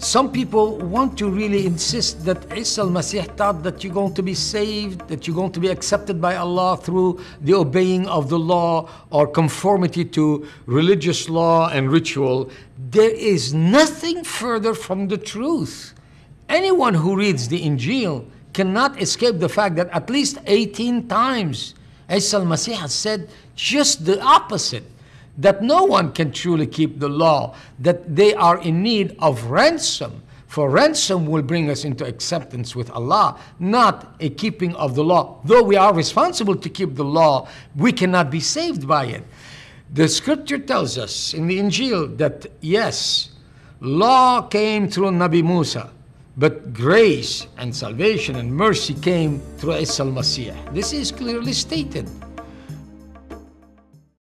Some people want to really insist that Isa al-Masih taught that you're going to be saved, that you're going to be accepted by Allah through the obeying of the law or conformity to religious law and ritual. There is nothing further from the truth. Anyone who reads the Injil cannot escape the fact that at least 18 times Isa al-Masih has said just the opposite that no one can truly keep the law, that they are in need of ransom. For ransom will bring us into acceptance with Allah, not a keeping of the law. Though we are responsible to keep the law, we cannot be saved by it. The scripture tells us in the Injil that yes, law came through Nabi Musa, but grace and salvation and mercy came through Isa al-Masih. This is clearly stated.